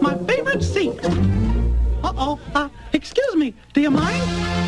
my favorite seat. Uh-oh. Uh, excuse me, do you mind?